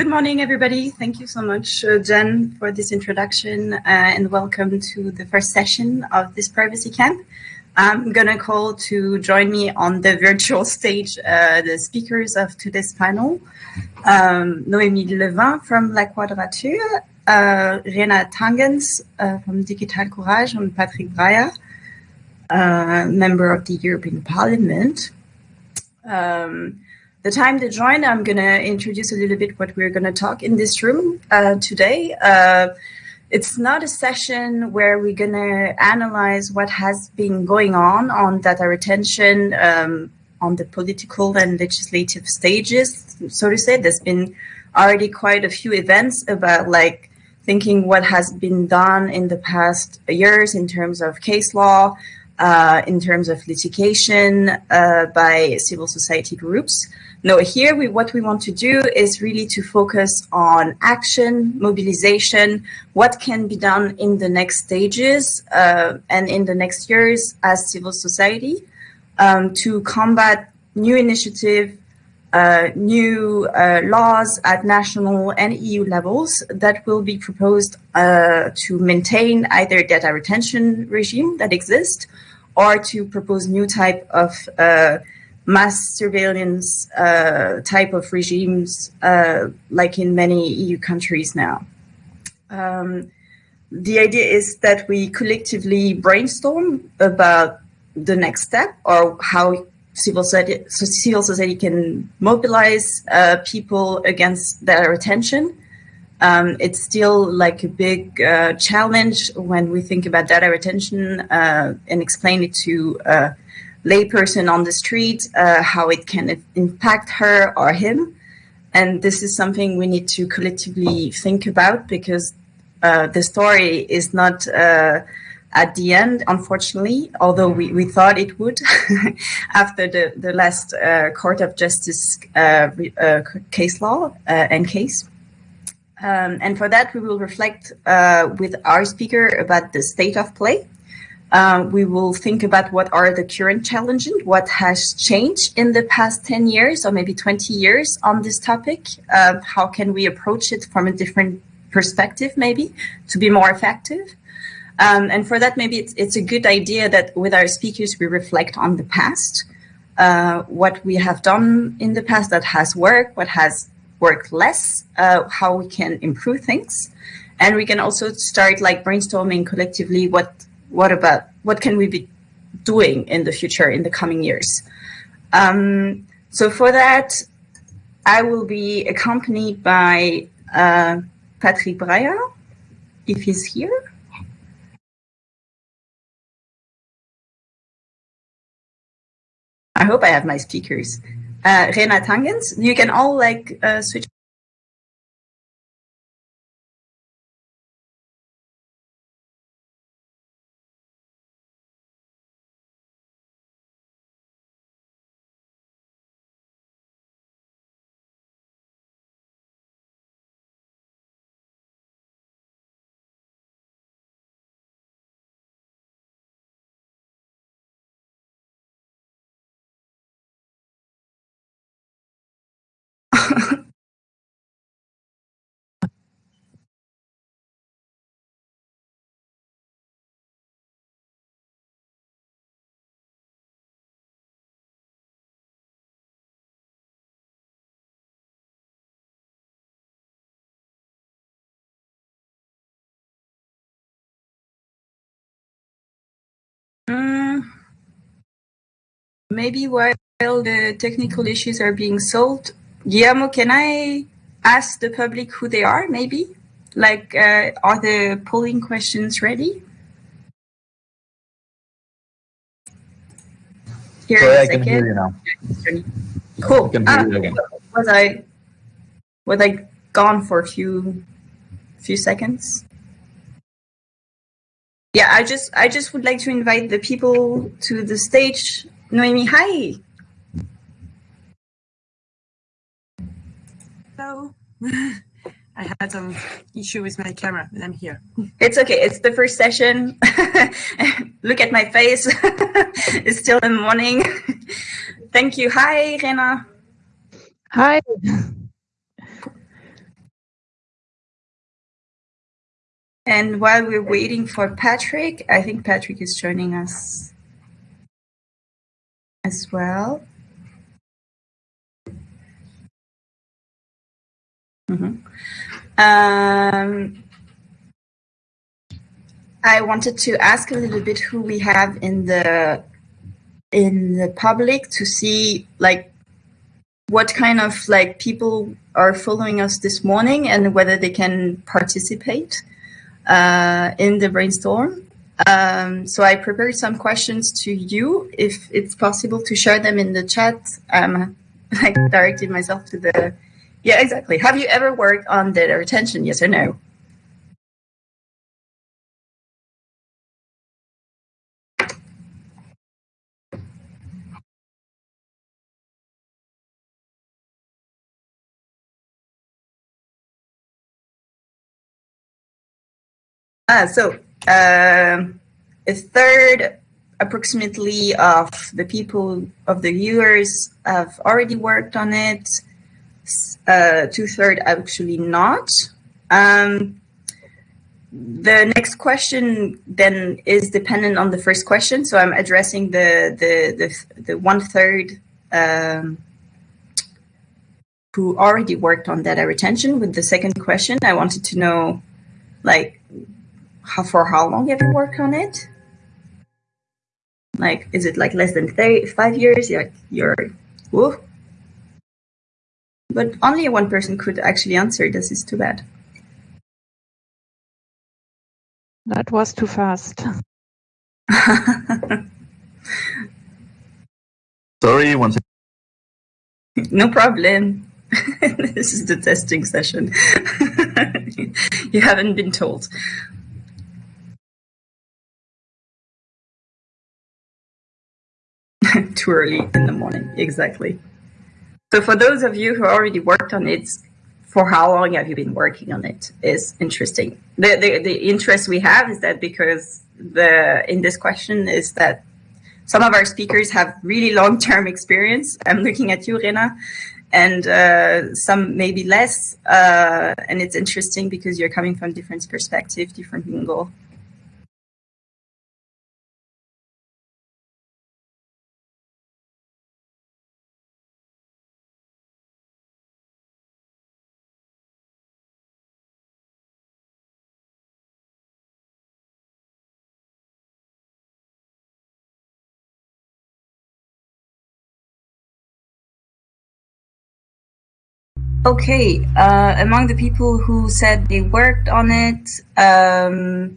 Good morning, everybody. Thank you so much, uh, Jen, for this introduction, uh, and welcome to the first session of this privacy camp. I'm going to call to join me on the virtual stage uh, the speakers of today's panel. Um, Noémie Levain from La Quadrature, uh, Rena Tangens uh, from Digitalcourage, and Patrick Breyer, uh, member of the European Parliament. Um, the time to join, I'm going to introduce a little bit what we're going to talk in this room uh, today. Uh, it's not a session where we're going to analyze what has been going on on data retention um, on the political and legislative stages, so to say. There's been already quite a few events about like thinking what has been done in the past years in terms of case law, uh, in terms of litigation uh, by civil society groups. No, here we, what we want to do is really to focus on action, mobilization, what can be done in the next stages uh, and in the next years as civil society um, to combat new initiative, uh, new uh, laws at national and EU levels that will be proposed uh, to maintain either data retention regime that exists or to propose new type of uh, mass surveillance uh, type of regimes, uh, like in many EU countries now. Um, the idea is that we collectively brainstorm about the next step or how civil society, civil society can mobilize uh, people against their attention. Um, it's still like a big uh, challenge when we think about data retention uh, and explain it to uh, layperson on the street, uh, how it can impact her or him. And this is something we need to collectively think about because uh, the story is not uh, at the end, unfortunately, although we, we thought it would after the, the last uh, Court of Justice uh, uh, case law and case. Um, and for that, we will reflect with our speaker about the state of play uh, we will think about what are the current challenges, what has changed in the past 10 years or maybe 20 years on this topic. Uh, how can we approach it from a different perspective, maybe, to be more effective? Um, and for that, maybe it's, it's a good idea that with our speakers, we reflect on the past, uh, what we have done in the past that has worked, what has worked less, uh, how we can improve things. And we can also start like brainstorming collectively what what about what can we be doing in the future in the coming years? Um, so for that, I will be accompanied by uh, Patrick Breyer, if he's here. I hope I have my speakers. Uh, Rena Tangens, you can all like uh, switch maybe while the technical issues are being solved, Guillermo, can I ask the public who they are, maybe? Like, uh, are the polling questions ready? Here Sorry, I can hear you now. Cool. Ah, was I was I gone for a few few seconds? Yeah, I just I just would like to invite the people to the stage. Noemi, hi. Hello. I had some issue with my camera, but I'm here. It's okay. It's the first session. Look at my face. it's still in the morning. Thank you. Hi, Rena. Hi. And while we're waiting for Patrick, I think Patrick is joining us as well. Mm -hmm. um, I wanted to ask a little bit who we have in the in the public to see like what kind of like people are following us this morning and whether they can participate uh, in the brainstorm. Um, so I prepared some questions to you. If it's possible to share them in the chat, um, I directed myself to the, yeah, exactly. Have you ever worked on data retention? Yes or no? Ah, so uh, a third approximately of the people of the viewers have already worked on it. Uh, two third actually not. Um, the next question then is dependent on the first question. So I'm addressing the the the, the one third um, who already worked on data retention. With the second question, I wanted to know like how for how long have you worked on it? Like, is it like less than th- five years? You're, you're, whoa. But only one person could actually answer. This is too bad. That was too fast. Sorry, once. No problem. this is the testing session. you haven't been told. Too early in the morning. Exactly. So for those of you who already worked on it, for how long have you been working on it is interesting. The, the, the interest we have is that because the in this question is that some of our speakers have really long-term experience. I'm looking at you, Rena, and uh, some maybe less. Uh, and it's interesting because you're coming from different perspective, different angle. Okay, uh, among the people who said they worked on it, um,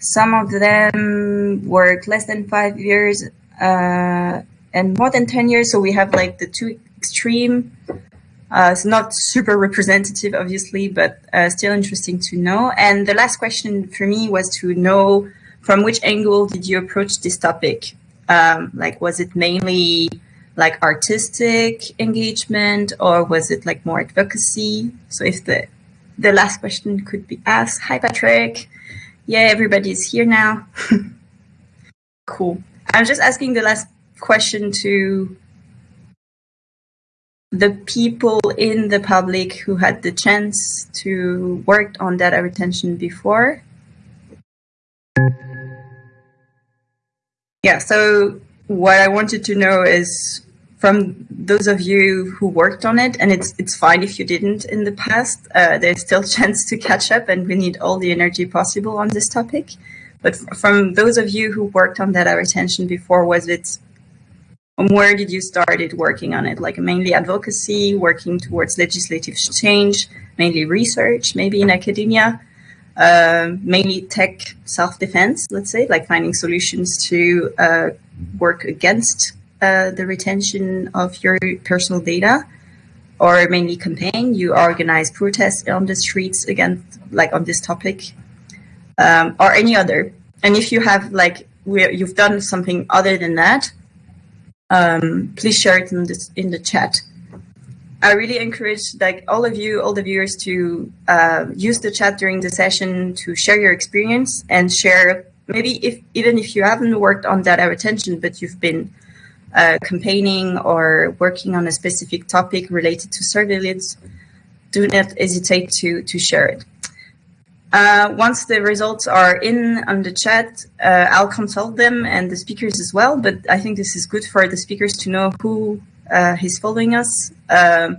some of them worked less than five years uh, and more than 10 years. So we have like the two extreme. Uh, it's not super representative, obviously, but uh, still interesting to know. And the last question for me was to know from which angle did you approach this topic? Um, like, was it mainly like artistic engagement or was it like more advocacy? So if the the last question could be asked. Hi Patrick. Yeah, everybody's here now. cool. I'm just asking the last question to the people in the public who had the chance to work on data retention before. Yeah, so what I wanted to know is from those of you who worked on it, and it's it's fine if you didn't in the past. Uh, there's still chance to catch up, and we need all the energy possible on this topic. But from those of you who worked on data retention before, was it where did you started working on it? Like mainly advocacy, working towards legislative change, mainly research, maybe in academia, uh, mainly tech self-defense, let's say, like finding solutions to uh, work against uh, the retention of your personal data or mainly campaign. You organize protests on the streets against, like on this topic, um, or any other. And if you have like you've done something other than that, um, please share it in this in the chat. I really encourage like all of you, all the viewers, to uh, use the chat during the session to share your experience and share maybe if even if you haven't worked on data retention, but you've been uh, campaigning or working on a specific topic related to surveillance, do not hesitate to, to share it. Uh, once the results are in on the chat, uh, I'll consult them and the speakers as well. But I think this is good for the speakers to know who uh, is following us. Um,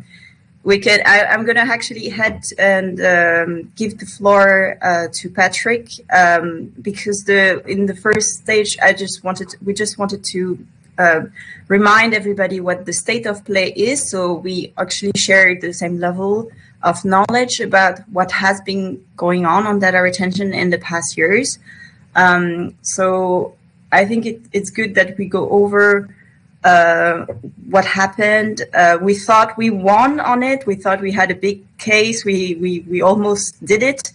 we can. I, am going to actually head and um, give the floor uh, to Patrick um, because the in the first stage, I just wanted we just wanted to uh, remind everybody what the state of play is. So we actually share the same level of knowledge about what has been going on on data retention in the past years. Um, so I think it, it's good that we go over uh, what happened. Uh, we thought we won on it. We thought we had a big case. We we we almost did it,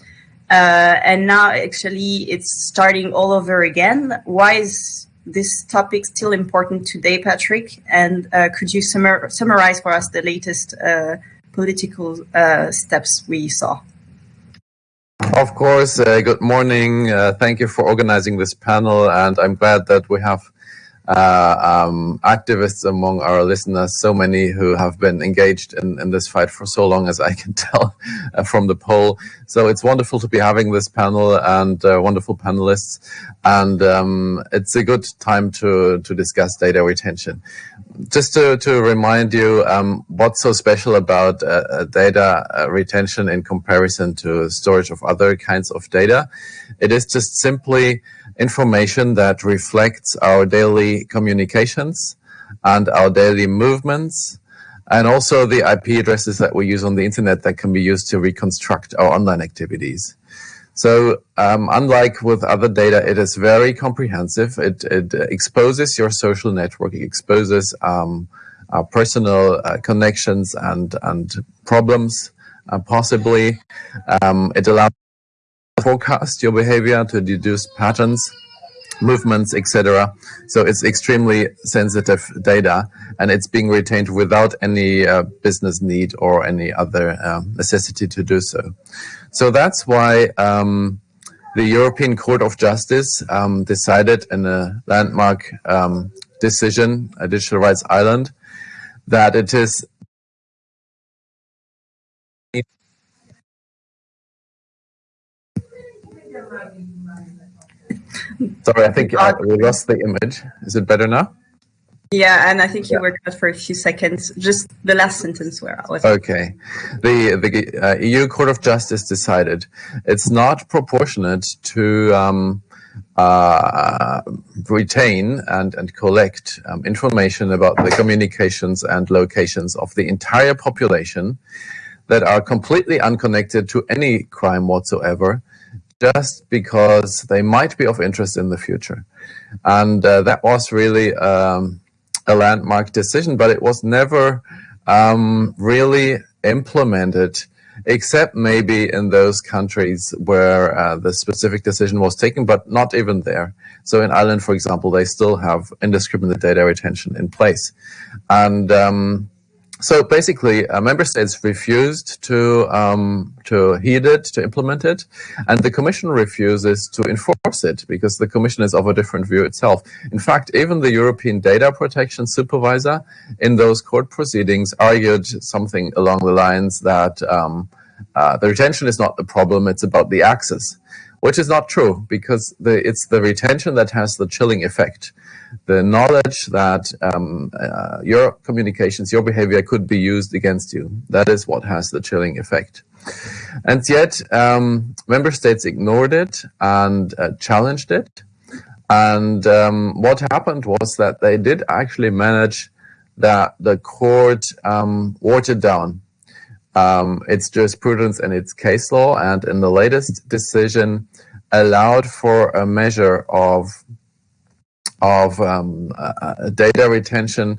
uh, and now actually it's starting all over again. Why is this topic still important today, Patrick? And uh, could you summar summarize for us the latest uh, political uh, steps we saw? Of course. Good morning. Thank you for organizing this panel, and I'm glad that we have uh, um, activists among our listeners, so many who have been engaged in, in this fight for so long, as I can tell uh, from the poll. So it's wonderful to be having this panel and uh, wonderful panelists, and um, it's a good time to to discuss data retention. Just to, to remind you, um, what's so special about uh, uh, data uh, retention in comparison to storage of other kinds of data? It is just simply information that reflects our daily communications and our daily movements and also the IP addresses that we use on the internet that can be used to reconstruct our online activities. So um, unlike with other data, it is very comprehensive. It, it exposes your social network, it exposes um, our personal uh, connections and, and problems, uh, possibly. Um, it allows forecast your behavior, to deduce patterns, movements, etc. So it's extremely sensitive data, and it's being retained without any uh, business need or any other uh, necessity to do so. So that's why um, the European Court of Justice um, decided in a landmark um, decision, a Digital Rights Ireland, that it is Sorry, I think uh, we lost the image. Is it better now? Yeah, and I think you yeah. were cut for a few seconds. Just the last sentence where I was. Okay, the the uh, EU Court of Justice decided it's not proportionate to um, uh, retain and and collect um, information about the communications and locations of the entire population that are completely unconnected to any crime whatsoever just because they might be of interest in the future. And uh, that was really um, a landmark decision, but it was never um, really implemented, except maybe in those countries where uh, the specific decision was taken, but not even there. So in Ireland, for example, they still have indiscriminate data retention in place. And um, so basically, uh, member states refused to um, to heed it, to implement it, and the Commission refuses to enforce it because the Commission is of a different view itself. In fact, even the European Data Protection Supervisor in those court proceedings argued something along the lines that um, uh, the retention is not the problem; it's about the access, which is not true because the, it's the retention that has the chilling effect the knowledge that um, uh, your communications, your behavior could be used against you. That is what has the chilling effect. And yet, um, member states ignored it and uh, challenged it. And um, what happened was that they did actually manage that the court um, watered down um, its jurisprudence and its case law, and in the latest decision, allowed for a measure of of um, uh, data retention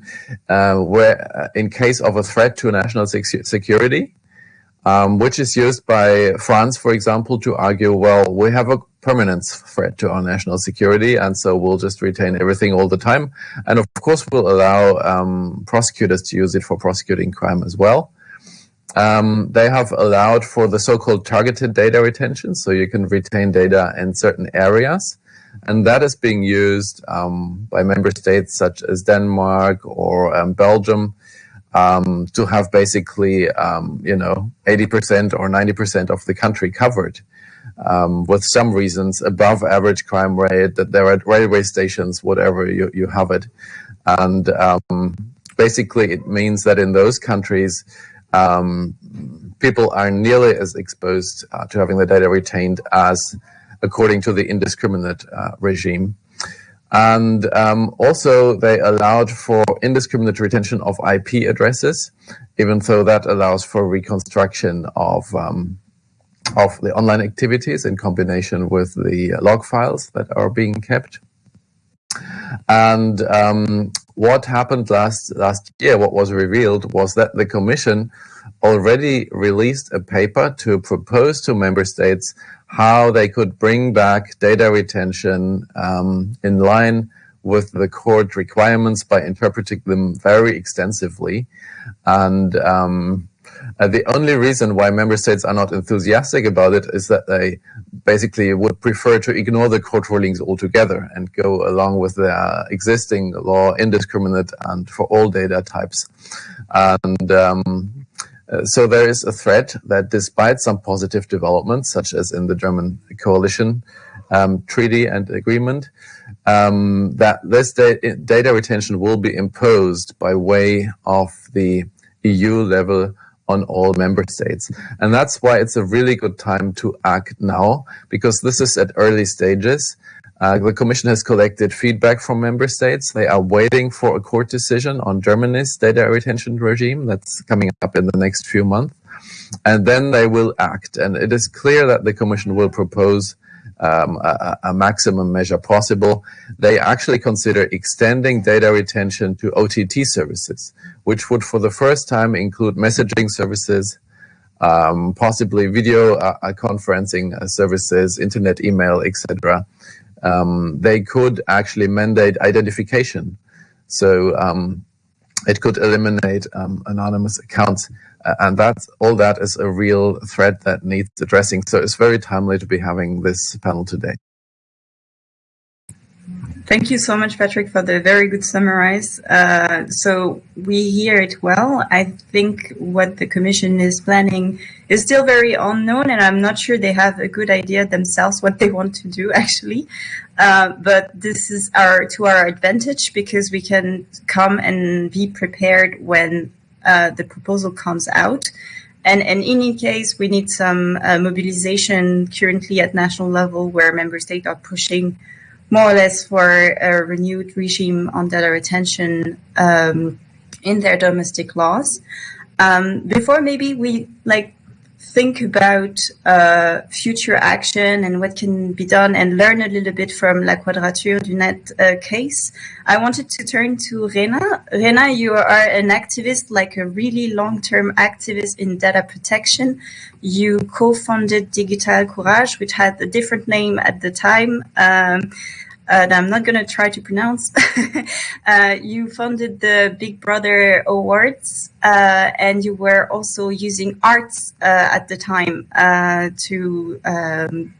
uh, where uh, in case of a threat to national security, um, which is used by France, for example, to argue, well, we have a permanent threat to our national security, and so we'll just retain everything all the time. And of course, we'll allow um, prosecutors to use it for prosecuting crime as well. Um, they have allowed for the so-called targeted data retention, so you can retain data in certain areas. And that is being used um, by member states such as Denmark or um, Belgium um, to have basically, um, you know, 80% or 90% of the country covered. um, with some reasons above average crime rate, that they're at railway stations, whatever you, you have it. And um, basically, it means that in those countries, people are nearly as exposed uh, to having the data retained as according to the indiscriminate uh, regime. And um, also, they allowed for indiscriminate retention of IP addresses, even though that allows for reconstruction of um, of the online activities in combination with the log files that are being kept. And um, what happened last last year, what was revealed was that the Commission already released a paper to propose to member states how they could bring back data retention um, in line with the court requirements by interpreting them very extensively. And um, uh, the only reason why member states are not enthusiastic about it is that they basically would prefer to ignore the court rulings altogether and go along with the existing law, indiscriminate and for all data types. And um, so there is a threat that despite some positive developments, such as in the German coalition um, treaty and agreement, um, that this da data retention will be imposed by way of the EU level on all member states. And that's why it's a really good time to act now, because this is at early stages. Uh, the Commission has collected feedback from member states. They are waiting for a court decision on Germany's data retention regime that's coming up in the next few months. And then they will act. And it is clear that the Commission will propose um, a, a, maximum measure possible. They actually consider extending data retention to OTT services, which would for the first time include messaging services, um, possibly video uh, uh conferencing uh, services, internet email, etc. Um, they could actually mandate identification. So um, it could eliminate um, anonymous accounts and that all that is a real threat that needs addressing. So it's very timely to be having this panel today. Thank you so much, Patrick, for the very good summarize. Uh, so we hear it well. I think what the Commission is planning is still very unknown, and I'm not sure they have a good idea themselves what they want to do, actually. Uh, but this is our to our advantage because we can come and be prepared when uh, the proposal comes out. And, and, in any case, we need some uh, mobilization currently at national level where member states are pushing more or less for a renewed regime on data retention um, in their domestic laws. Um, before maybe we like think about uh, future action and what can be done and learn a little bit from La Quadrature du Net uh, case, I wanted to turn to Rena. Rena, you are an activist, like a really long-term activist in data protection. You co-founded Digitalcourage, which had a different name at the time. Um, that I'm not going to try to pronounce. uh, you funded the Big Brother Awards, uh, and you were also using arts uh, at the time uh, to um,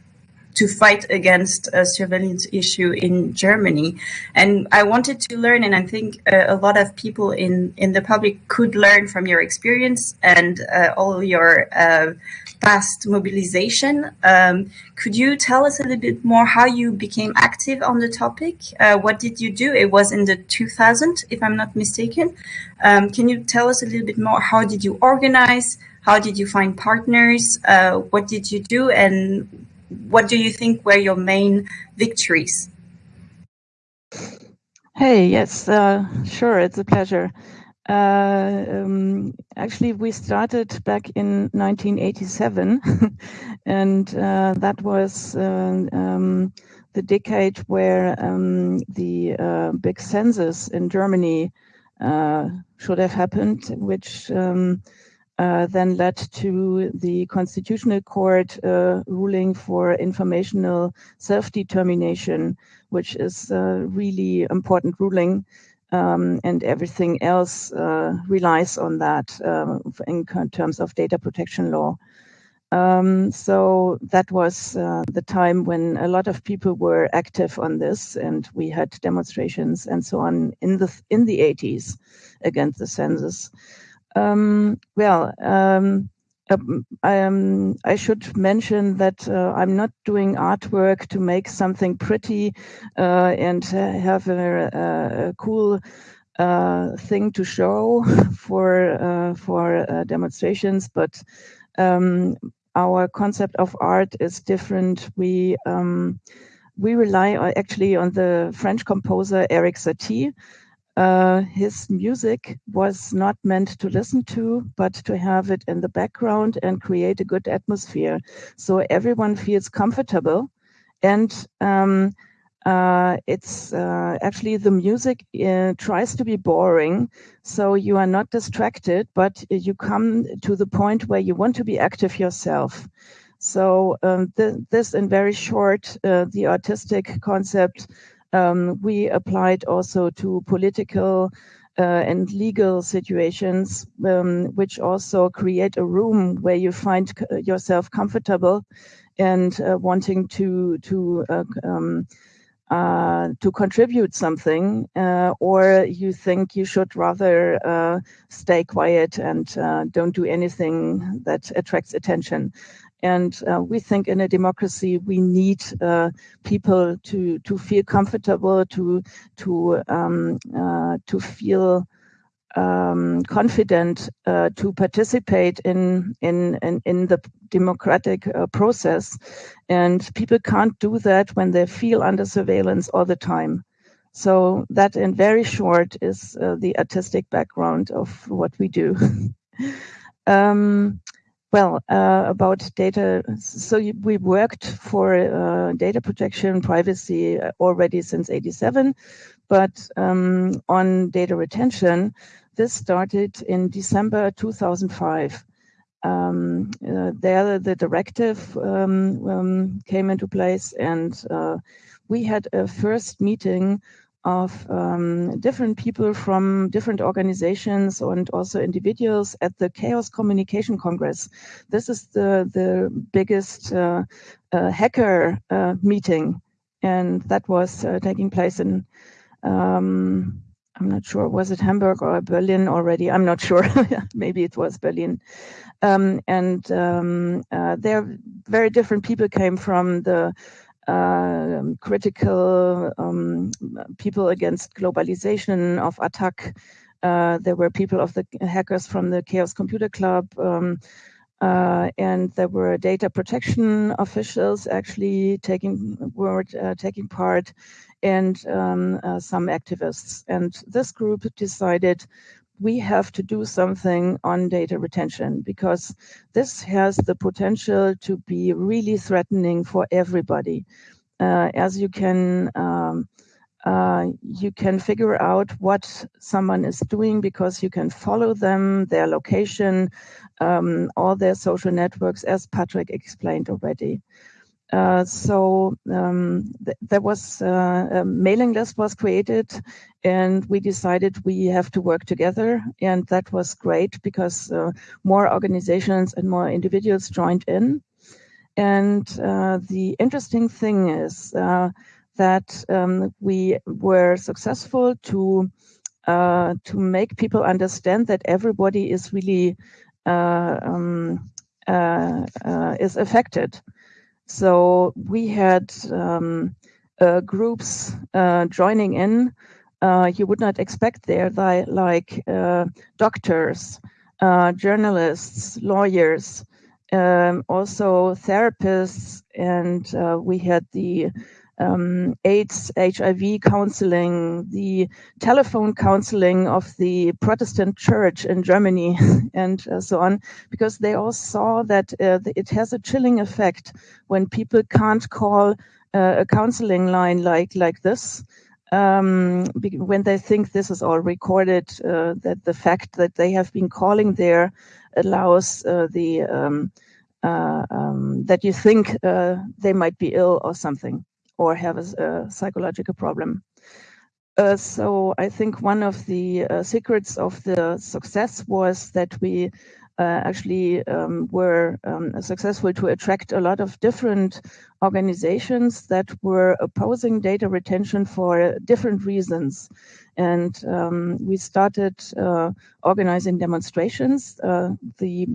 to fight against a surveillance issue in Germany. And I wanted to learn, and I think uh, a lot of people in, in the public could learn from your experience and uh, all your uh, past mobilization. Um, could you tell us a little bit more how you became active on the topic? Uh, what did you do? It was in the 2000, if I'm not mistaken. Um, can you tell us a little bit more? How did you organize? How did you find partners? Uh, what did you do? And what do you think were your main victories? Hey, yes, uh, sure, it's a pleasure. Uh, um, actually, we started back in 1987, and uh, that was uh, um, the decade where um, the uh, big census in Germany uh, should have happened, which um, uh, then led to the Constitutional Court ruling for informational self-determination, which is a really important ruling um, and everything else uh, relies on that uh, in terms of data protection law. Um, so that was uh, the time when a lot of people were active on this, and we had demonstrations and so on in the in the 80s against the census. Um, well, um, um, um, I should mention that uh, I'm not doing artwork to make something pretty uh, and have a, a, cool uh, thing to show for uh, for uh, demonstrations, but um, our concept of art is different. We um, we rely actually on the French composer Erik Satie, uh, his music was not meant to listen to, but to have it in the background and create a good atmosphere. So everyone feels comfortable. And um, uh, it's uh, actually the music uh, tries to be boring. So you are not distracted, but you come to the point where you want to be active yourself. So um, th this, in very short, uh, the artistic concept um, we applied also to political uh, and legal situations, um, which also create a room where you find yourself comfortable and uh, wanting to to uh, um, uh, to contribute something, uh, or you think you should rather uh, stay quiet and don't do anything that attracts attention. And uh, we think in a democracy we need uh, people to to feel comfortable, to to um, uh, to feel um, confident uh, to participate in in in, in the democratic uh, process. And people can't do that when they feel under surveillance all the time. So that, in very short, is uh, the artistic background of what we do. um, well, uh, about data, so we worked for uh, data protection privacy already since 87, but um, on data retention, this started in December 2005. Um, uh, there, the directive um, um, came into place, and uh, we had a first meeting of um, different people from different organizations and also individuals at the Chaos Communication Congress. This is the, the biggest uh, uh, hacker uh, meeting, and that was uh, taking place in, um, I'm not sure, was it Hamburg or Berlin already? I'm not sure. Maybe it was Berlin. Um, and um, uh, there, very different people came from the critical um, people against globalization of Attac. Uh, there were people of the hackers from the Chaos Computer Club, um, uh, and there were data protection officials actually taking were uh, taking part, and um, uh, some activists. And this group decided we have to do something on data retention because this has the potential to be really threatening for everybody. Uh, as you can um, uh, you can figure out what someone is doing because you can follow them, their location, um, all their social networks, as Patrick explained already. Uh, so um, th there was uh, a mailing list was created, and we decided we have to work together, and that was great because uh, more organizations and more individuals joined in. And uh, the interesting thing is uh, that um, we were successful to to make people understand that everybody is really um, is affected. So we had um, uh, groups uh, joining in. Uh, you would not expect there, like uh, doctors, uh, journalists, lawyers, um, also therapists, and we had the um, AIDS, HIV counseling, the telephone counseling of the Protestant church in Germany, and uh, so on, because they all saw that uh, it has a chilling effect when people can't call uh, a counseling line like like this. Um, when they think this is all recorded, uh, that the fact that they have been calling there allows uh, the um, uh, um, that you think they might be ill or something or have a, a psychological problem. Uh, so I think one of the uh, secrets of the success was that we uh, actually um, were um, successful to attract a lot of different organizations that were opposing data retention for different reasons. And um, we started uh, organizing demonstrations. Uh, the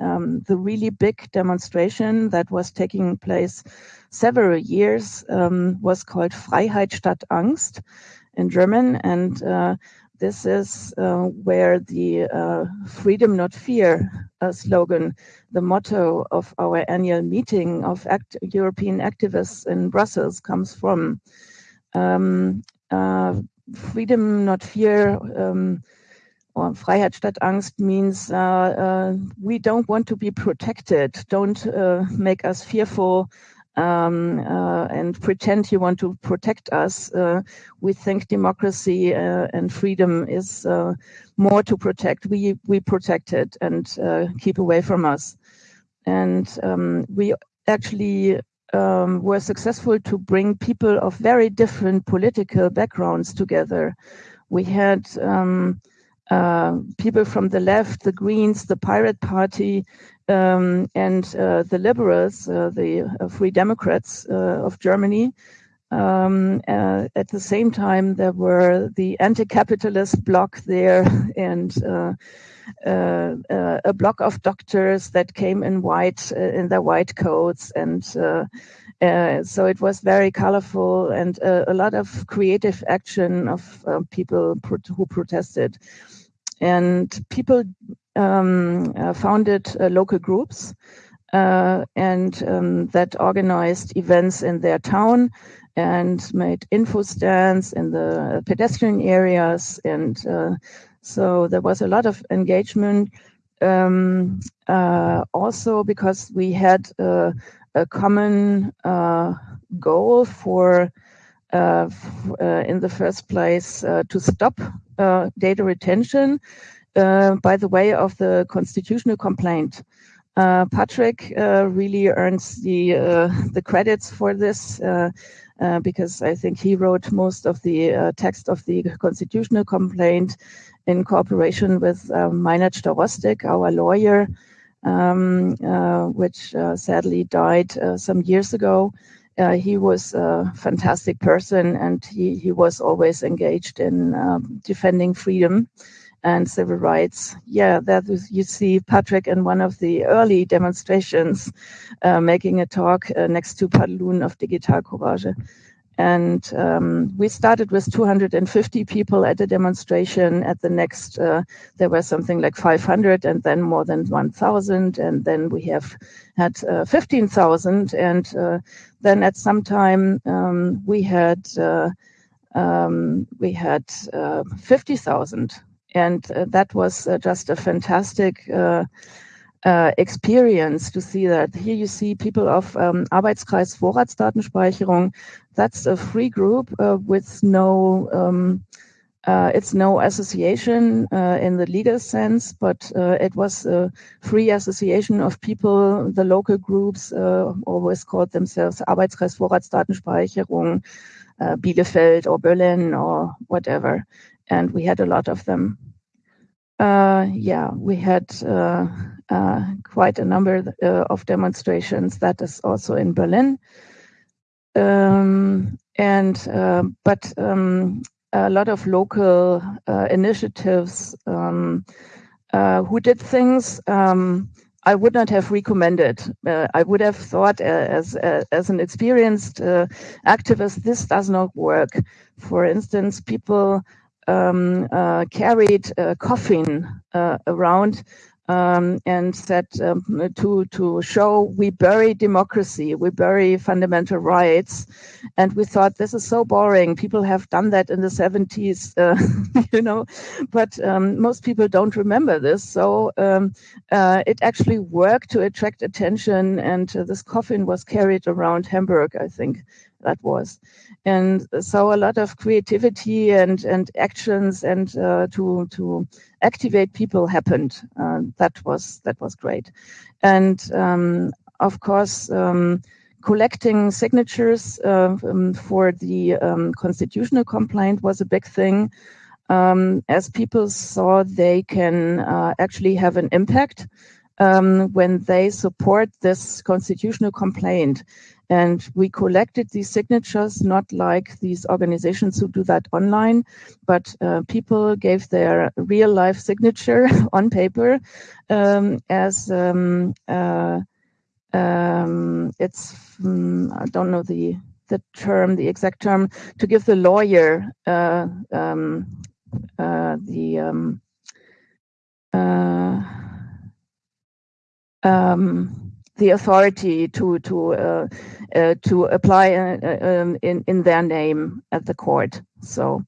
um, the really big demonstration that was taking place several years um, was called Freiheit statt Angst in German, and uh, this is uh, where the uh, freedom not fear uh, slogan, the motto of our annual meeting of act European activists in Brussels comes from. Um, uh, freedom not fear um, or Freiheit statt Angst means uh, uh, we don't want to be protected. Don't make us fearful um, uh, and pretend you want to protect us. Uh, we think democracy uh, and freedom is uh, more to protect. We we protect it and uh, keep away from us. And um, we actually um, were successful to bring people of very different political backgrounds together. We had um, uh, people from the left, the Greens, the Pirate Party, um, and uh, the liberals, uh, the uh, Free Democrats uh, of Germany. Um, uh, at the same time, there were the anti-capitalist bloc there and a block of doctors that came in white in their white coats and uh, so it was very colorful and uh, a lot of creative action of uh, people pro- who protested. And people um, uh, founded uh, local groups and um, that organized events in their town and made info stands in the pedestrian areas. And so there was a lot of engagement. Um, also, because we had a common uh, goal for, uh, uh, in the first place, uh, to stop uh, data retention uh, by the way of the constitutional complaint. Patrick really earns the the credits for this because I think he wrote most of the text of the constitutional complaint in cooperation with uh, Meinhard our lawyer, um, uh, which uh, sadly died uh, some years ago. he was a fantastic person and he, he was always engaged in um, defending freedom and civil rights. Yeah, that was, you see Patrick in one of the early demonstrations uh, making a talk uh, next to padeluun of Digitalcourage. And um, we started with 250 people at the demonstration. At the next, uh, there were something like 500, and then more than 1,000, and then we have had uh, 15,000. And uh, then at some time um, we had uh, um, we had uh, 50,000, and uh, that was just a fantastic uh, experience to see that. Here you see people of um, Arbeitskreis Vorratsdatenspeicherung. That's a free group uh, with no, um, uh, it's no association uh, in the legal sense, but uh, it was a free association of people. The local groups uh, always called themselves Arbeitskreis Vorratsdatenspeicherung, Bielefeld or Berlin or whatever. And we had a lot of them. Uh, yeah, we had uh, uh, quite a number uh, of demonstrations. That is also in Berlin, um, and uh, but um, a lot of local uh, initiatives um, who did things. Um, I would not have recommended. I would have thought, as as an experienced activist, this does not work. For instance, people um, uh, carried a coffin uh, around um, and said um, to to show we bury democracy, we bury fundamental rights, and we thought this is so boring. People have done that in the 70s, uh, you know, but um, most people don't remember this. So um, uh, it actually worked to attract attention, and uh, this coffin was carried around Hamburg, I think, that was. And so a lot of creativity and, and actions and uh, to, to activate people happened. Uh, that was, that was great. And um, of course, um, collecting signatures uh, um, for the um, constitutional complaint was a big thing. Um, as people saw they can uh, actually have an impact um, when they support this constitutional complaint. And we collected these signatures, not like these organizations who do that online, but uh, people gave their real life signature on paper um, as um, uh, um, it's, um, I don't know the the term, the exact term, to give the lawyer uh, um, uh, the um, uh, um, the authority to to uh, uh, to apply uh, um, in in their name at the court. So.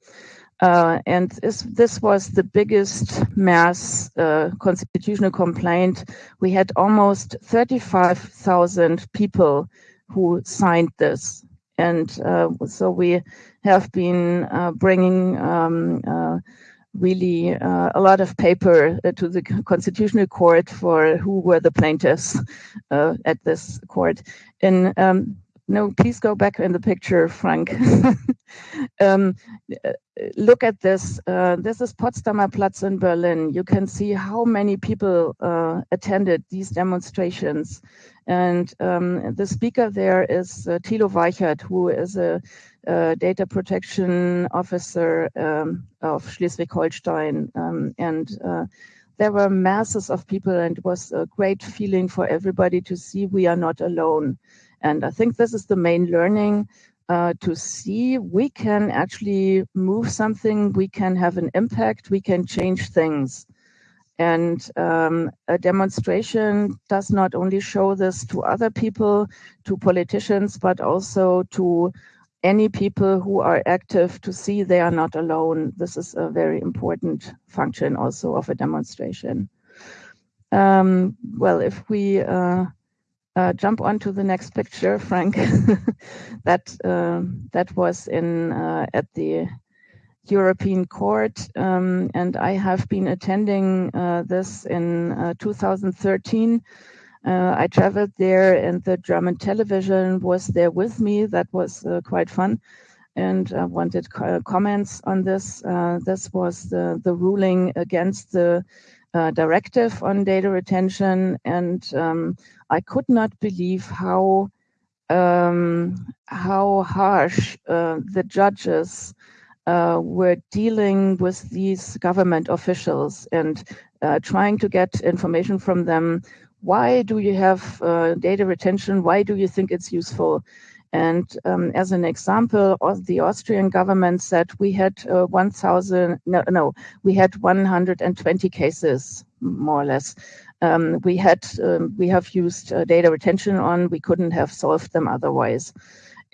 Uh, and this, this was the biggest mass uh, constitutional complaint. We had almost 35,000 people who signed this. And uh, so we have been bringing um, really uh, a lot of paper uh, to the constitutional court for who were the plaintiffs uh, at this court. And um, no, please go back in the picture, Frank. um, look at this. Uh, this is Potsdamer Platz in Berlin. You can see how many people uh, attended these demonstrations. And um, the speaker there is uh, Thilo Weichert, who is a uh, data protection officer um, of Schleswig-Holstein, um, and uh, there were masses of people, and it was a great feeling for everybody to see we are not alone. And I think this is the main learning uh, to see we can actually move something, we can have an impact, we can change things. And um, a demonstration does not only show this to other people, to politicians, but also to any people who are active to see they are not alone. This is a very important function also of a demonstration. Um, well, if we uh, uh, jump on to the next picture, Frank, that uh, that was in uh, at the European Court, um, and I have been attending uh, this in uh, 2013 uh, I traveled there, and the German television was there with me. That was uh, quite fun, and I wanted co comments on this. Uh, this was the the ruling against the uh, directive on data retention, and um, I could not believe how um, how harsh uh, the judges. Uh, were dealing with these government officials and trying to get information from them why do you have uh, data retention? Why do you think it's useful? And um, as an example, the Austrian government said we had uh, 1,000, no, no, we had 120 cases, more or less. Um, we had, um, we have used uh, data retention on, we couldn't have solved them otherwise.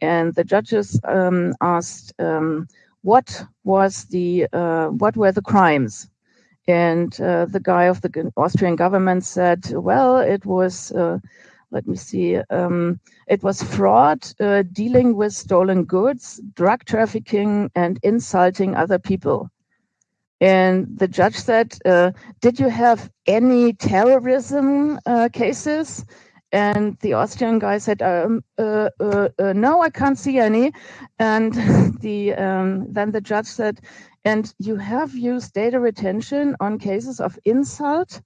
And the judges um, asked, um, what was the, uh, what were the crimes? And uh, the guy of the Austrian government said, well, it was, uh, let me see, um, it was fraud, uh, dealing with stolen goods, drug trafficking, and insulting other people. And the judge said, uh, Did you have any terrorism uh, cases? And the Austrian guy said, um, uh, No, I can't see any. And the, um, then the judge said, and you have used data retention on cases of insult?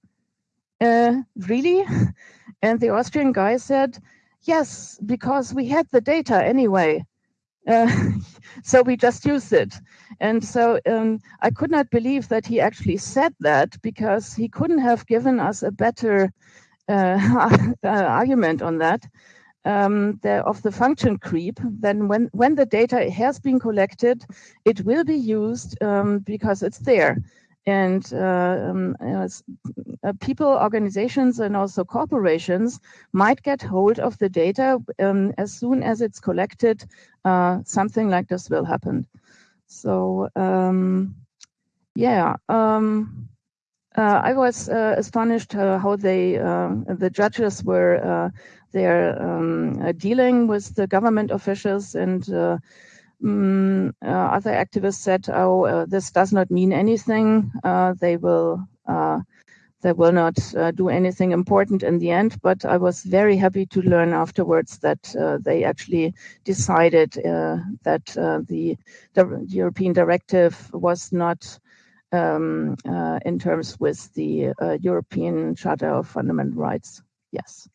Uh, really? And the Austrian guy said, yes, because we had the data anyway. Uh, so we just used it. And so um, I could not believe that he actually said that because he couldn't have given us a better uh, argument on that um, the, of the function creep, then when, when the data has been collected, it will be used um, because it's there. And uh, um, uh, people, organizations, and also corporations might get hold of the data um, as soon as it's collected. Uh, something like this will happen. So, um, yeah. Uh, I was uh, astonished uh, how they, uh, the judges were uh, they're um, uh, dealing with the government officials and uh, um, uh, other activists said, "Oh, this does not mean anything. they will." they will not uh, do anything important in the end. But I was very happy to learn afterwards that uh, they actually decided uh, that the, the, European directive was not um, in terms with the European Charter of Fundamental Rights. Yes.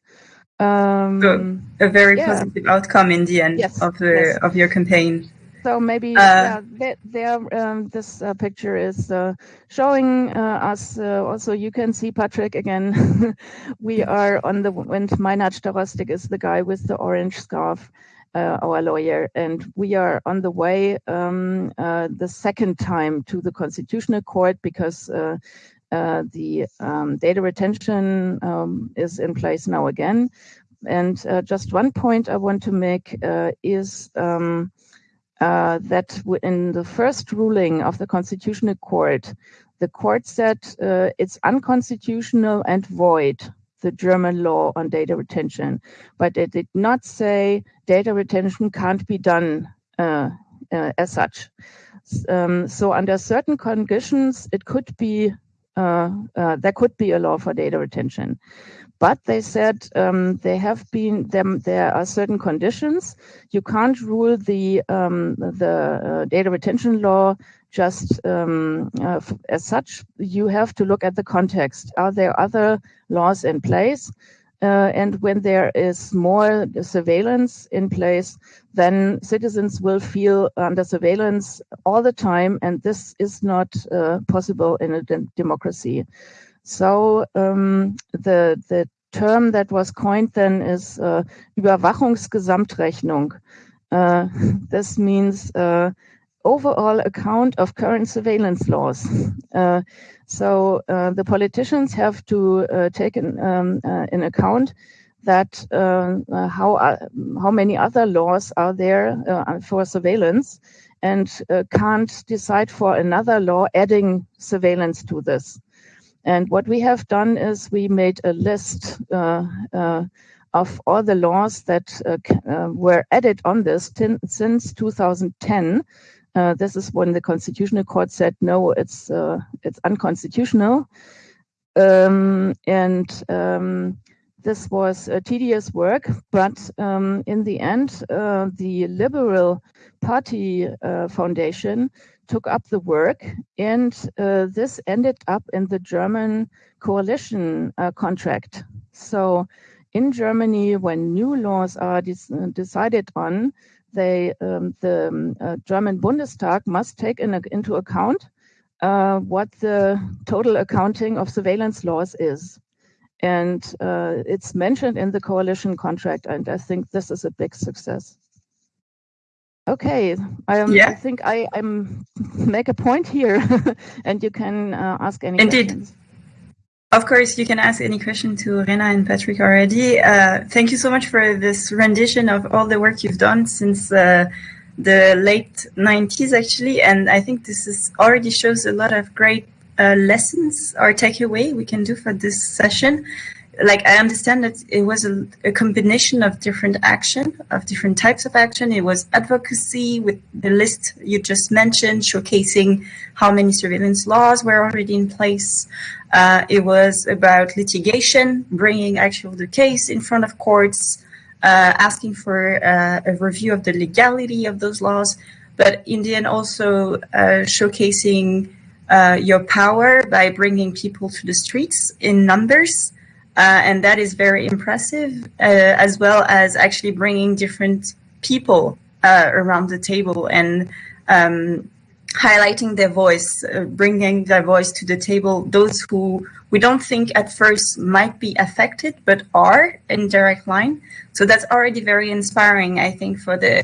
Um, so a very yeah. positive outcome in the end yes. of the yes. of your campaign. So maybe uh, yeah, there, there um, this uh, picture is uh, showing uh, us. Uh, also, you can see Patrick again. we are on the and Meinhard Starostik is the guy with the orange scarf, uh, our lawyer, and we are on the way um, the second time to the Constitutional Court because. The um, data retention um, is in place now again. And just one point I want to make is um, uh, that in the first ruling of the Constitutional Court, the court said uh, it's unconstitutional and void the German law on data retention, but it did not say data retention can't be done uh, uh as such. Um, so under certain conditions, it could be uh, uh, there could be a law for data retention. But they said um, there have been them. There are certain conditions. You can't rule the um, the uh, data retention law just um, uh, as such. You have to look at the context. Are there other laws in place? Uh, and when there is more surveillance in place, then citizens will feel under surveillance all the time, and this is not uh, possible in a de democracy. So um, the the term that was coined then is uh, Überwachungsgesamtrechnung. Uh, this means uh, overall account of current surveillance laws. Uh, so uh, the politicians have to uh, take in, um, in account that how how many other laws are there for surveillance and can't decide for another law adding surveillance to this. And what we have done is we made a list uh, uh, of all the laws that uh, uh were added on this since 2010. Uh, this is when the Constitutional Court said no, it's uh, it's unconstitutional, um, and um, this was a tedious work. But um, in the end, the Liberal Party Foundation took up the work, and uh, this ended up in the German coalition uh, contract. So, in Germany, when new laws are decided on, they um, the um, uh, German Bundestag must take in, into account uh, what the total accounting of surveillance laws is. And uh, it's mentioned in the coalition contract, and I think this is a big success. Okay, um, yeah. I think I I'm make a point here, and you can uh, ask any Indeed. questions. Of course, you can ask any question to Rena and Patrick already. Uh, thank you so much for this rendition of all the work you've done since uh, the late 90s, actually. And I think this is already shows a lot of great uh, lessons or takeaway we can do for this session like I understand that it was a, a, combination of different action, of different types of action. It was advocacy with the list you just mentioned, showcasing how many surveillance laws were already in place. Uh, it was about litigation, bringing actually the case in front of courts, uh, asking for uh, a review of the legality of those laws, but in the end also uh, showcasing uh, your power by bringing people to the streets in numbers. Uh, and that is very impressive, as well as actually bringing different people around the table and um, highlighting their voice, uh, bringing their voice to the table, those who we don't think at first might be affected, but are in direct line. So that's already very inspiring, I think, for the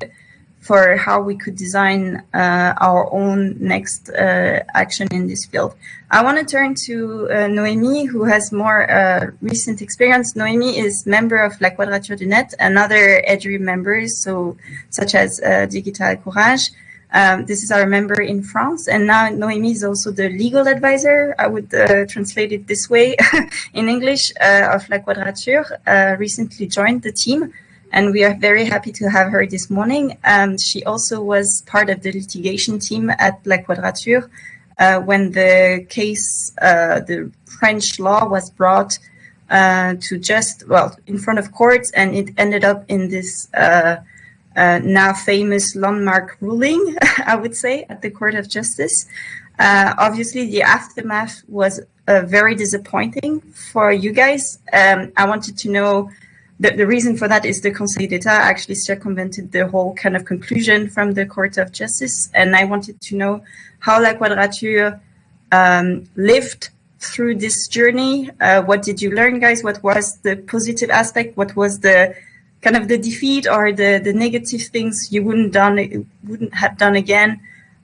for how we could design uh, our own next uh, action in this field. I want to turn to uh, Noémie, who has more uh, recent experience. Noemi is member of La Quadrature du Net and other EDRI members, so such as uh, Digitalcourage. Um, this is our member in France, and now Noémie is also the legal advisor. I would uh, translate it this way in English of La Quadrature. recently joined the team and we are very happy to have her this morning. Um, she also was part of the litigation team at La Quadrature uh, when the case, uh, the French law was brought uh, to just, well, in front of courts, and it ended up in this uh, uh, now famous landmark ruling, I would say, at the Court of Justice. Uh, obviously, the aftermath was very disappointing for you guys. Um, I wanted to know the, the reason for that is the Conseil d'Etat actually circumvented the whole kind of conclusion from the Court of Justice. And I wanted to know how La Quadrature um, lived through this journey. Uh, what did you learn, guys? What was the positive aspect? What was the kind of the defeat or the, the negative things you wouldn't done wouldn't have done again?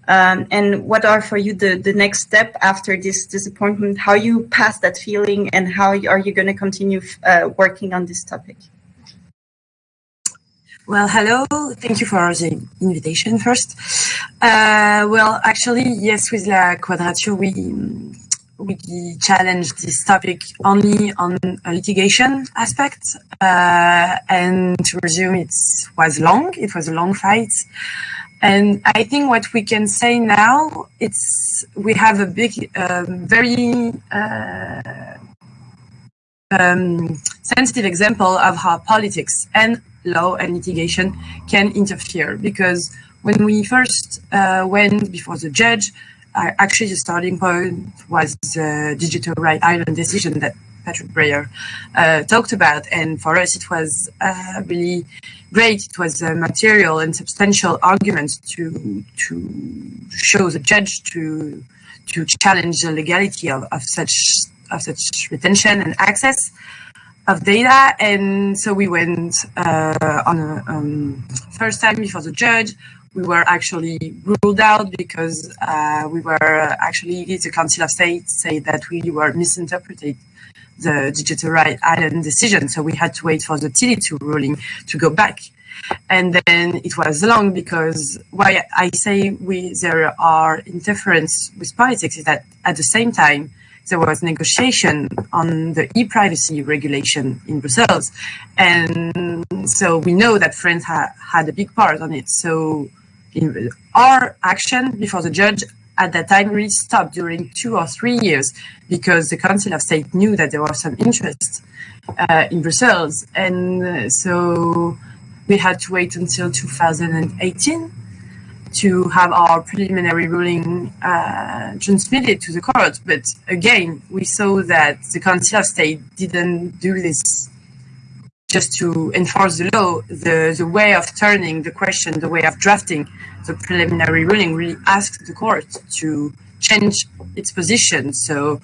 Um, and what are for you the, the next step after this disappointment? How you pass that feeling, and how are you going to continue uh, working on this topic? Well, hello. Thank you for the invitation first. Uh, well, actually, yes, with La Quadrature, we we challenged this topic only on a litigation aspect. Uh, and to resume, it was long. It was a long fight. And I think what we can say now, it's we have a big, um, very uh, um, sensitive example of how politics and law and litigation can interfere. Because when we first uh, went before the judge, uh, actually the starting point was the Digital Right Ireland decision that Patrick Breyer uh, talked about. And for us, it was uh, really great. It was a material and substantial argument to to show the judge to to challenge the legality of, of such of such retention and access of data. And so we went uh, on a um, first time before the judge. We were actually ruled out because uh, we were actually the Council of State say that we were misinterpreted the Digital Right Ireland decision. So we had to wait for the Tele2 ruling to go back. And then it was long because why I say we there are interference with politics is that at the same time there was negotiation on the e-privacy regulation in Brussels, and so we know that France ha- had a big part on it. So our action before the judge at that time really stopped during two or three years because the Council of State knew that there was some interest uh, in Brussels. And uh, so we had to wait until 2018 to have our preliminary ruling uh, transmitted to the court. But again, we saw that the Council of State didn't do this just to enforce the law. The, the way of turning the question, the way of drafting the preliminary ruling really asked the court to change its position. So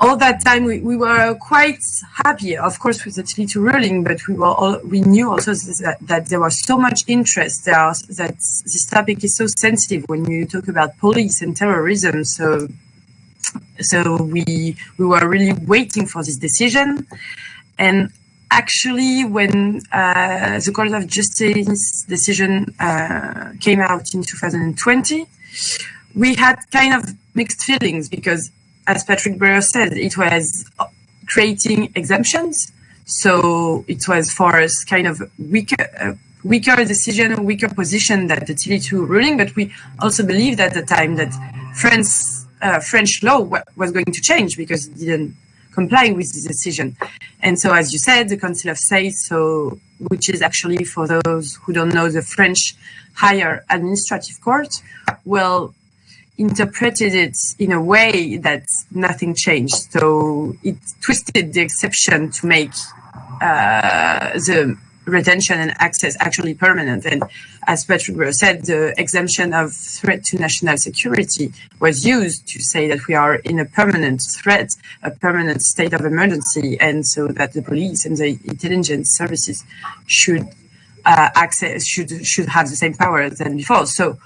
all that time we, we were quite happy, of course, with the Tele2 ruling, but we were all, we knew also that, that there was so much interest there that this topic is so sensitive when you talk about police and terrorism. So so we we were really waiting for this decision, and actually, when uh, the Court of Justice decision uh, came out in 2020, we had kind of mixed feelings because, as Patrick Breyer said, it was creating exemptions. So it was for us kind of weaker, uh, weaker decision, weaker position that the Tele2 ruling. But we also believed at the time that France, uh, French law was going to change because it didn't complying with the decision. And so, as you said, the Council of State, so which is actually for those who don't know the French higher administrative court, well, interpreted it in a way that nothing changed. So it twisted the exception to make uh, the retention and access actually permanent. And as Patrick Breyer said, the exemption of threat to national security was used to say that we are in a permanent threat, a permanent state of emergency, and so that the police and the intelligence services should uh, access should should have the same power than before. So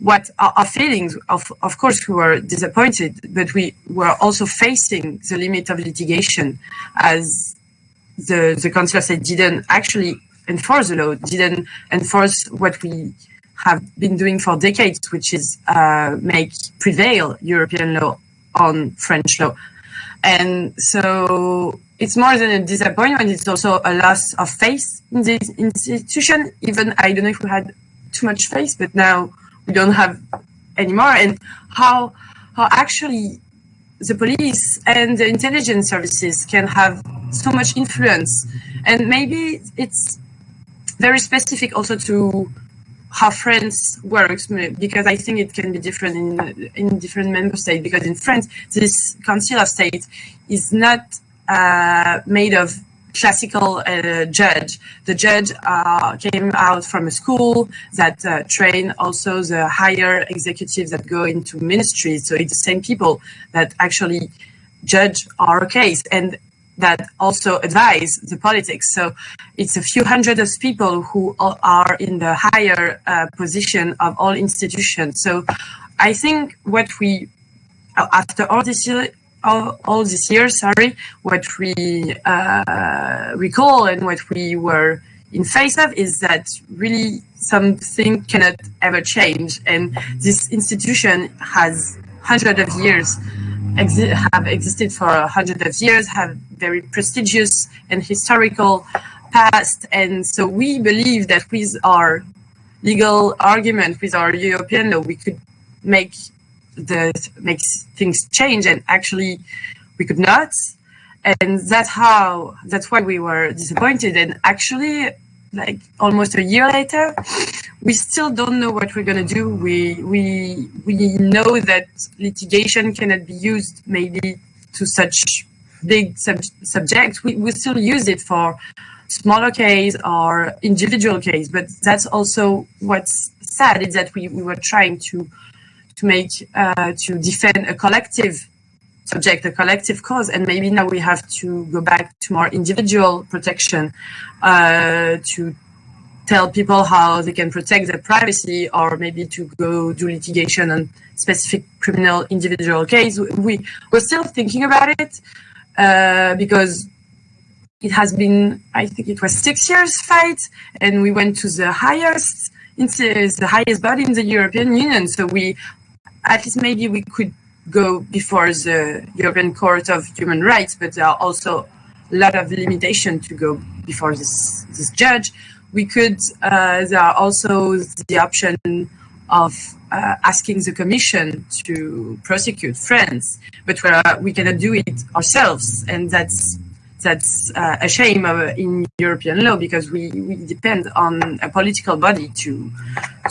what our, feelings of of course we were disappointed but we were also facing the limit of litigation as the, the council said didn't actually enforce the law, didn't enforce what we have been doing for decades, which is uh, make prevail European law on French law. And so it's more than a disappointment, it's also a loss of faith in this institution. Even I don't know if we had too much faith, but now we don't have anymore. And how how actually the police and the intelligence services can have so much influence. And maybe it's very specific also to how France works because I think it can be different in in different member states. Because in France, this Council of State is not uh, made of classical uh, judge. The judge uh, came out from a school that uh, train also the higher executives that go into ministries. So it's the same people that actually judge our case and that also advise the politics. So it's a few hundred of people who are in the higher uh, position of all institutions. So I think what we, after all this all, all this year, sorry, what we uh, recall and what we were in face of is that really something cannot ever change. And this institution has hundreds of years, exi have existed for a hundred of years, have very prestigious and historical past. And so we believe that with our legal argument, with our European law, we could make that makes things change and actually we could not. And that's how that's why we were disappointed. And actually like almost a year later we still don't know what we're going to do. We we we know that litigation cannot be used maybe to such big sub subjects we, we still use it for smaller case or individual case but that's also what's sad is that we, we were trying to to make uh, to defend a collective subject, a collective cause, and maybe now we have to go back to more individual protection uh, to tell people how they can protect their privacy, or maybe to go do litigation on specific criminal individual case. We we're still thinking about it uh, because it has been, I think it was six years fight, and we went to the highest the highest body in the European Union. So we at least maybe we could go before the European Court of Human Rights, but there are also a lot of limitation to go before this this judge. We could. Uh, there are also the option of uh, asking the Commission to prosecute France, but we cannot do it ourselves, and that's that's uh, a shame in European law because we, we depend on a political body to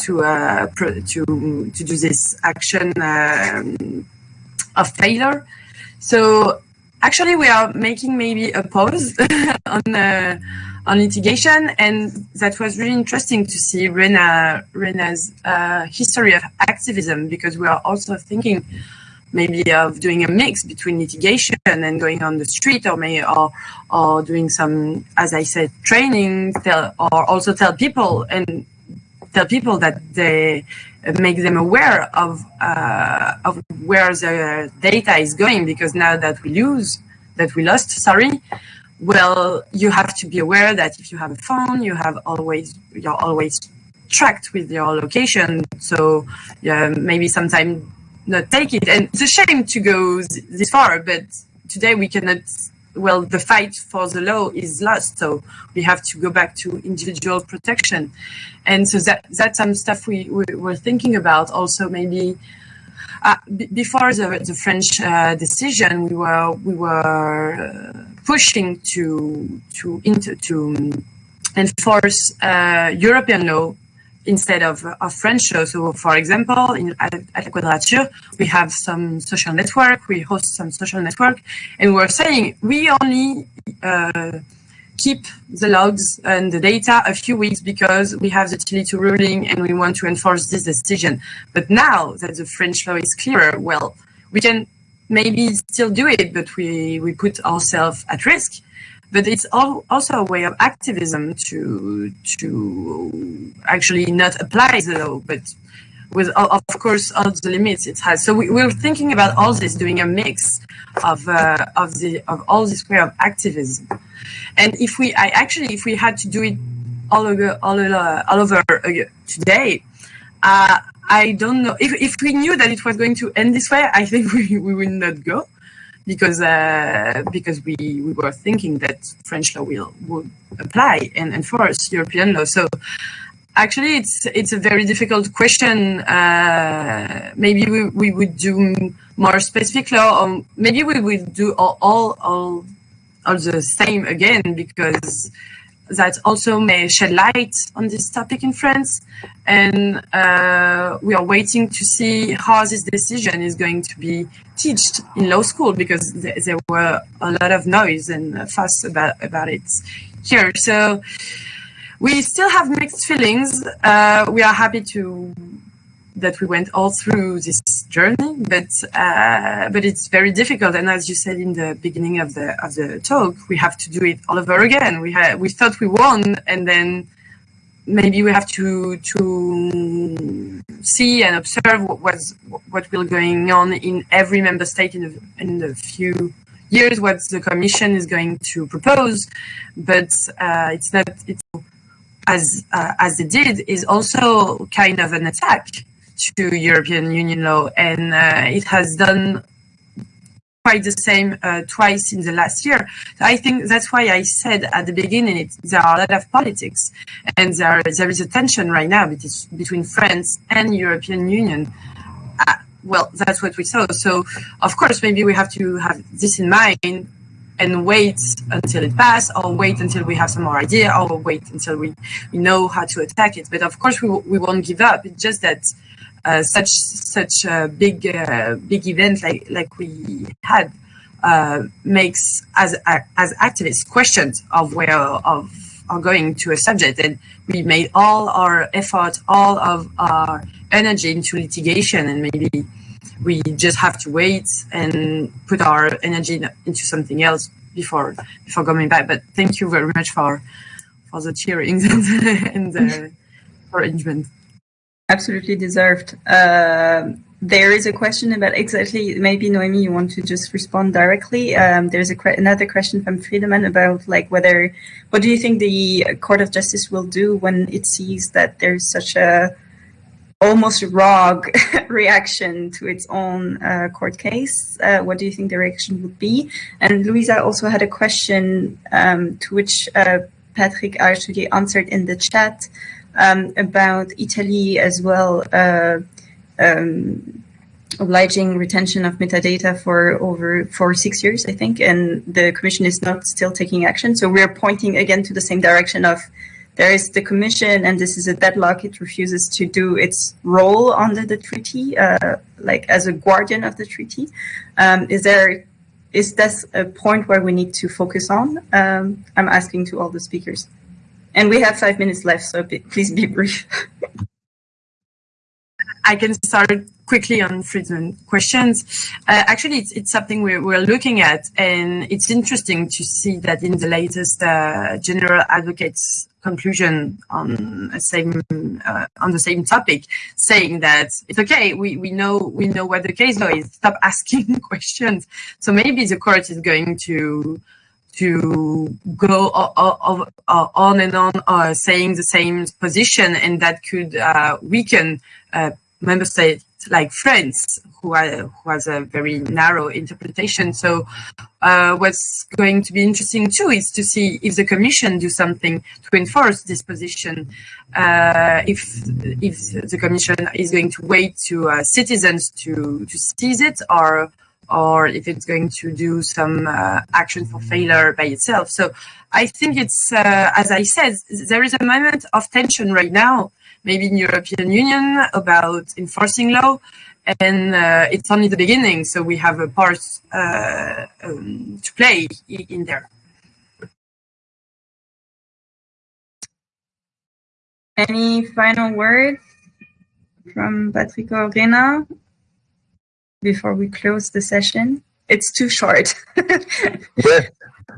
to uh, to to do this action um, of failure. So actually, we are making maybe a pause on uh, on litigation, and that was really interesting to see Rena Rena's uh, history of activism because we are also thinking maybe of doing a mix between litigation and going on the street or may or or doing some as i said training tell or also tell people and tell people that they make them aware of uh, of where the data is going because now that we lose that we lost sorry well you have to be aware that if you have a phone you have always you're always tracked with your location. So yeah maybe sometimes not take it. And it's a shame to go this far, but today we cannot. Well, the fight for the law is lost, so we have to go back to individual protection, and so that that's some stuff we, we were thinking about. Also, maybe uh, before the, the French uh, decision, we were we were uh, pushing to to to enforce uh, European law instead of, of French law. So, for example, in, at, La Quadrature, we have some social network, we host some social network, and we're saying we only uh, keep the logs and the data a few weeks because we have the Tele2 ruling and we want to enforce this decision. But now that the French law is clearer, well, we can maybe still do it, but we, we put ourselves at risk but it's also a way of activism to to actually not apply the law, but with of course all the limits it has. So we, we're thinking about all this, doing a mix of uh, of the of all this way of activism. And if we, I actually, if we had to do it all over all over, all over uh, today, uh, I don't know if if we knew that it was going to end this way. I think we we would not go because uh, because we, we were thinking that French law will would apply and enforce European law. So actually, it's it's a very difficult question. Uh, maybe we, we would do more specific law, or maybe we would do all all all, all the same again because that also may shed light on this topic in France. And uh, we are waiting to see how this decision is going to be taught in law school because th- there were a lot of noise and fuss about, about it here. So we still have mixed feelings. Uh, we are happy to that we went all through this journey, but uh, but it's very difficult. And as you said in the beginning of the of the talk, we have to do it all over again. We had we thought we won, and then maybe we have to to see and observe what was what will going on in every member state in a, in few years, what the Commission is going to propose. But uh, it's not it's as uh, as it did is also kind of an attack to European Union law, and uh, it has done quite the same uh, twice in the last year. I think that's why I said at the beginning it, there are a lot of politics, and there there is a tension right now between France and European Union. Uh, well, that's what we saw. So, of course, maybe we have to have this in mind and wait until it passes, or wait until we have some more idea, or wait until we, we know how to attack it. But of course, we, we won't give up. It's just that such such a big uh, big event like like we had uh, makes as as activists questions of where of are going to a subject. And we made all our effort all of our energy into litigation. And maybe we just have to wait and put our energy into something else before before coming back. But thank you very much for for the cheering and the arrangement Absolutely deserved. Uh, there is a question about exactly, maybe Noemi, you want to just respond directly. Um, there's a another question from Friedemann about like whether, what do you think the Court of Justice will do when it sees that there's such a almost rogue reaction to its own uh, court case? Uh, what do you think the reaction would be? And Louisa also had a question um, to which uh, Patrick actually answered in the chat um, about Italy as well, uh, um, obliging retention of metadata for over for six years, I think, and the Commission is not still taking action. So we're pointing again to the same direction of there is the Commission, and this is a deadlock. It refuses to do its role under the treaty, uh, like as a guardian of the treaty. Um, is there is this a point where we need to focus on? Um, I'm asking to all the speakers. And we have five minutes left, so please be brief. I can start quickly on Friedman questions. Uh, actually, it's, it's something we're, we're, looking at, and it's interesting to see that in the latest uh, General Advocate's conclusion on the same uh, on the same topic, saying that it's okay. We, we know we know what the case law is. Stop asking questions. So maybe the court is going to to go on and on uh, saying the same position, and that could uh, weaken uh, member states like France, who, are, who, has a very narrow interpretation. So, uh, what's going to be interesting too is to see if the Commission do something to enforce this position. Uh, if if the Commission is going to wait to uh, citizens to to seize it, or or if it's going to do some uh, action for failure by itself. So I think it's, uh, as I said, there is a moment of tension right now, maybe in European Union about enforcing law, and uh, it's only the beginning. So we have a part uh, um, to play in there. Any final words from Patrick or Rena? Before we close the session? It's too short. yes,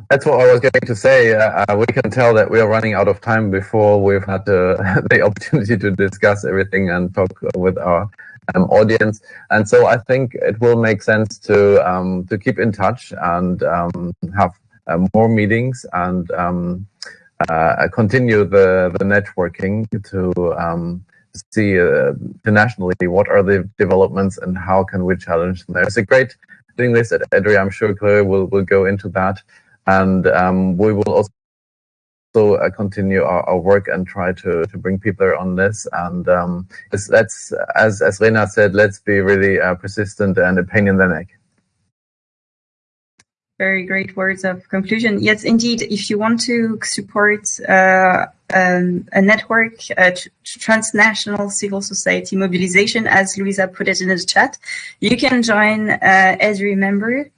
that's what I was going to say. Uh, uh, we can tell that we are running out of time before we've had the, the opportunity to discuss everything and talk with our um, audience. And so I think it will make sense to um, to keep in touch and um, have uh, more meetings and um, uh, continue the the networking to um, see uh, internationally what are the developments and how can we challenge them. There's a great doing this at EDRI. I'm sure Claire will, will go into that. And um, we will also also uh, continue our, our, work and try to, to bring people on this. And um, let's, as, as Rena said, let's be really uh, persistent and a very great words of conclusion. Yes, indeed. If you want to support uh, um, a network, a transnational civil society mobilization, as Luisa put it in the chat, you can join uh, EDRI member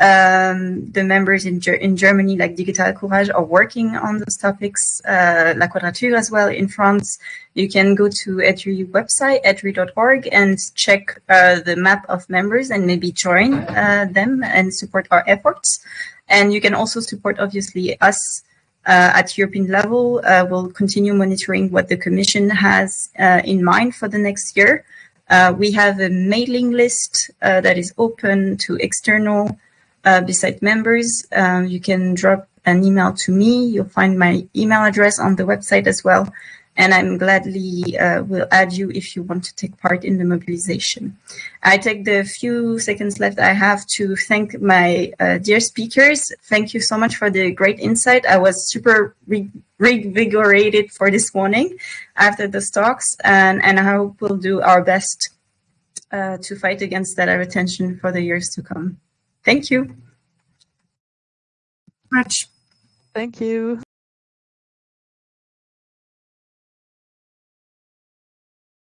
um, the members in, Ger in Germany, like Digitalcourage, are working on those topics. Uh, La Quadrature as well in France. You can go to EDRI website, edri.org, and check uh, the map of members and maybe join uh, them and support our efforts. And you can also support, obviously, us uh, at European level. Uh, we'll continue monitoring what the Commission has uh, in mind for the next year. we have a mailing list that is open to external uh, beside members. Um, you can drop an email to me. You'll find my email address on the website as well. And I'm gladly uh, will add you if you want to take part in the mobilization. I take the few seconds left I have to thank my uh, dear speakers. Thank you so much for the great insight. I was super re revigorated for this morning after the talks, and, and I hope we'll do our best uh, to fight against that attention for the years to come. Thank you. Much. Thank you.